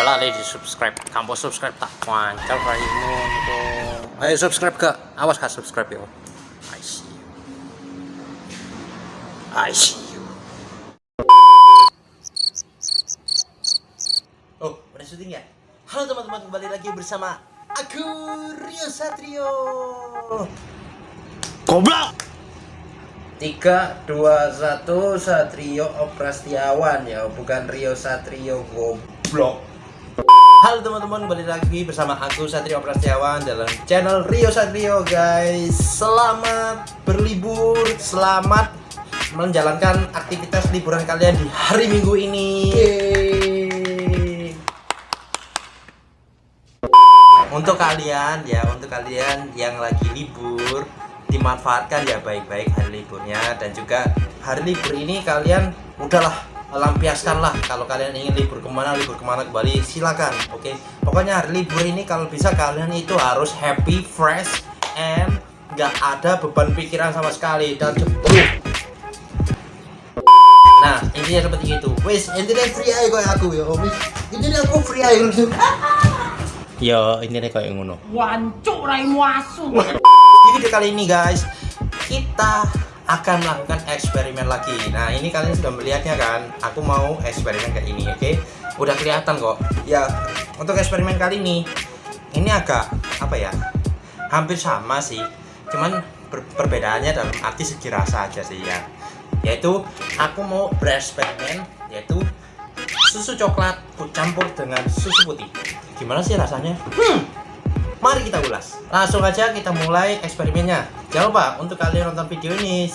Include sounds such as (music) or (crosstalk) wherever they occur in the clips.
Selalu di subscribe, kamu subscribe tak wancar raimu. Ayo subscribe ke, awas kak subscribe yo. I see you. I see you. Oh, udah syuting ya? Halo teman-teman, kembali lagi bersama aku Rio Satrio. Goblok! 3, 2, 1, Satrio Oprastiawan ya, bukan Rio Satrio goblok. Halo teman-teman, kembali lagi bersama aku Satrio Prasetyawan dalam channel Rio Satrio guys Selamat berlibur, selamat menjalankan aktivitas liburan kalian di hari minggu ini Yeay. Untuk kalian ya, untuk kalian yang lagi libur Dimanfaatkan ya baik-baik hari liburnya Dan juga hari libur ini kalian udahlah lampiaskanlah kalau kalian ingin libur ke mana libur ke mana kembali silakan oke? Okay? pokoknya hari libur ini kalau bisa kalian itu harus happy fresh and nggak ada beban pikiran sama sekali. Dan cepat nah intinya seperti itu. Wes intinya free aja kayak aku ya wes intinya aku free aja (laughs) ya intinya kayak ngono. Wancuk raimu asu di (laughs) video kali ini guys. Kita akan melakukan eksperimen lagi. Nah ini kalian sudah melihatnya kan? Aku mau eksperimen kayak ini oke? Okay? udah kelihatan kok. Ya untuk eksperimen kali ini ini agak apa ya hampir sama sih. Cuman per perbedaannya dalam arti segi rasa aja sih ya. Yaitu aku mau bereksperimen yaitu susu coklat campur dengan susu putih. Gimana sih rasanya? Hmm Mari kita ulas. Langsung aja kita mulai eksperimennya. Jangan lupa untuk kalian nonton video ini,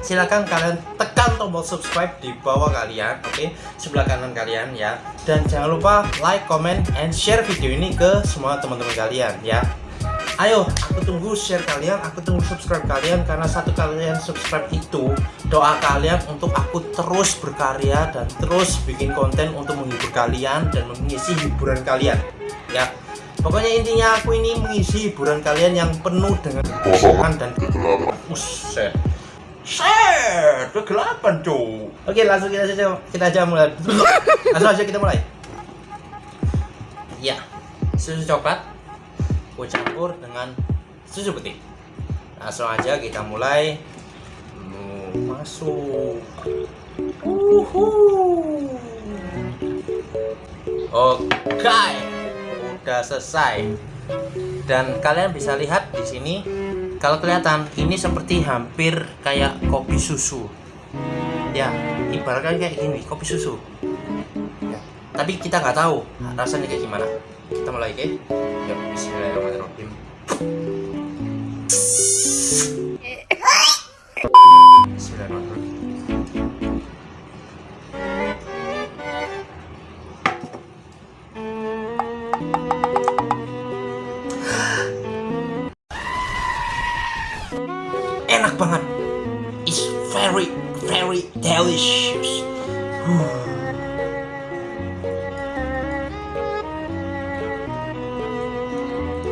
silahkan kalian tekan tombol subscribe di bawah kalian, oke, okay? sebelah kanan kalian ya. Dan jangan lupa like, comment, and share video ini ke semua teman-teman kalian ya. Ayo, aku tunggu share kalian, aku tunggu subscribe kalian karena satu kalian subscribe itu doa kalian untuk aku terus berkarya dan terus bikin konten untuk menghibur kalian dan mengisi hiburan kalian. Ya, Pokoknya intinya aku ini mengisi hiburan kalian yang penuh dengan kekosongan dan kegelapan. Set, kegelapan cuy. Oke, langsung kita saja kita aja mulai. (laughs) langsung aja kita mulai. Ya, susu coklat aku campur dengan susu putih. Langsung aja kita mulai. Masuk. Uhuh. Oke. Okay sudah selesai. Dan kalian bisa lihat di sini kalau kelihatan ini seperti hampir kayak kopi susu. Ya ibaratkan kayak gini kopi susu. Ya. tapi kita nggak tahu rasanya kayak gimana. Kita mulai oke? Ya Bismillahirrahmanirrahim enak banget. It's very very delicious.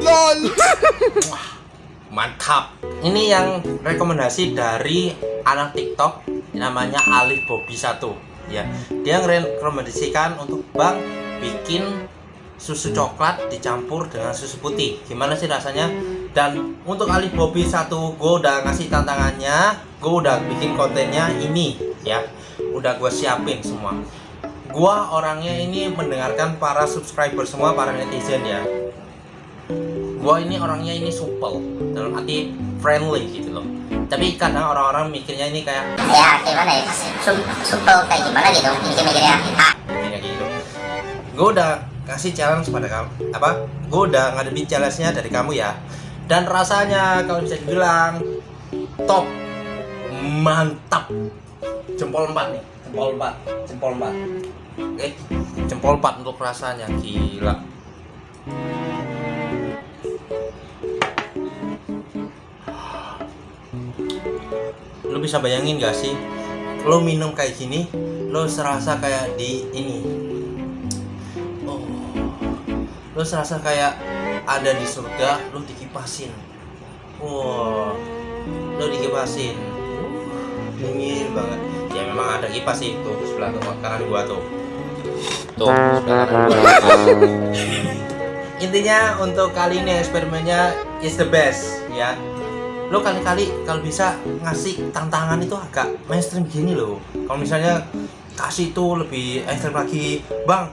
Lol. Mantap. Ini yang rekomendasi dari anak tiktok namanya Alif Bobby satu. Ya dia rekomendasikan untuk bang bikin susu coklat dicampur dengan susu putih. Gimana sih rasanya dan untuk Ali Bobby satu gue udah ngasih tantangannya gue udah bikin kontennya ini ya. Udah gue siapin semua. Gue orangnya ini mendengarkan para subscriber semua para netizen ya. Gue ini orangnya ini supel dalam arti friendly gitu loh. Tapi kadang orang-orang mikirnya ini kayak ya gimana ya? Supel kayak gimana gitu? Mikir-mikirnya kayak gitu. Gue udah kasih challenge pada kamu apa? Gue udah ngadepin challenge-nya dari kamu ya dan rasanya kalau bisa dibilang top mantap. Jempol empat nih. Jempol empat. Jempol empat. Oke jempol empat untuk rasanya. Gila. Lo bisa bayangin gak sih? Lo minum kayak gini lo serasa kayak di ini. Lo serasa kayak ada di surga lo dikipasin wow lo dikipasin. Dingin banget. Ya memang ada kipas sih tuh sebelah kanan gua tuh. Tuh sebelah kanan gua. (laughs) intinya untuk kali ini eksperimennya is the best ya. Lo kali-kali kalau bisa ngasih tantangan itu agak mainstream gini loh. Kalau misalnya kasih itu lebih ekstrim lagi bang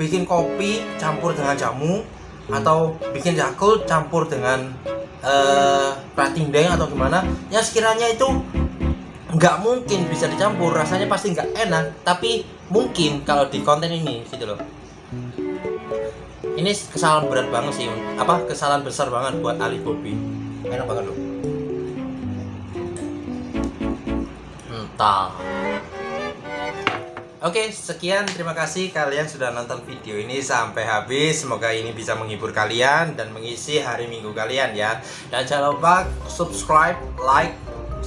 bikin kopi campur dengan jamu atau bikin yakult campur dengan eh prating deng atau gimana ya sekiranya itu nggak mungkin bisa dicampur rasanya pasti nggak enak. Tapi mungkin kalau di konten ini gitu loh. Ini kesalahan berat banget sih apa kesalahan besar banget buat Ali Bobby enak banget loh. Entah Oke, sekian terima kasih kalian sudah nonton video ini sampai habis. Semoga ini bisa menghibur kalian dan mengisi hari Minggu kalian ya. Dan jangan lupa subscribe, like,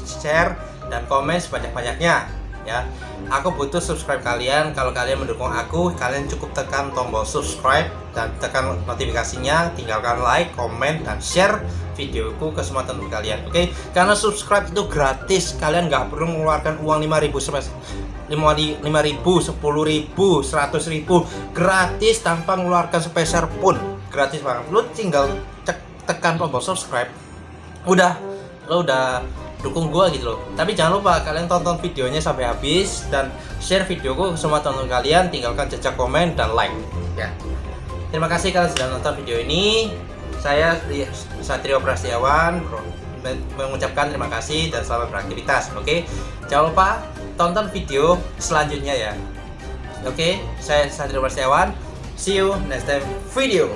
share, dan komen sebanyak-banyaknya ya. Aku butuh subscribe kalian. Kalau kalian mendukung aku, kalian cukup tekan tombol subscribe dan tekan notifikasinya, tinggalkan like, komen, dan share videoku ke semua teman kalian. Oke? Karena subscribe itu gratis. Kalian nggak perlu mengeluarkan uang 5000 sampai 5000, 10000, 100000 gratis tanpa mengeluarkan sepeser pun. Gratis banget. Lu tinggal cek, tekan tombol subscribe. Udah, lo udah dukung gua gitu loh. Tapi jangan lupa kalian tonton videonya sampai habis dan share videoku ke semua teman kalian. Tinggalkan jejak komen dan like. Ya. Terima kasih kalian sudah nonton video ini. Saya Satrio Prasetyawan mengucapkan terima kasih dan selamat beraktivitas. Oke? Jangan lupa tonton video selanjutnya ya. Oke saya Satrio Prasetyawan see you next time video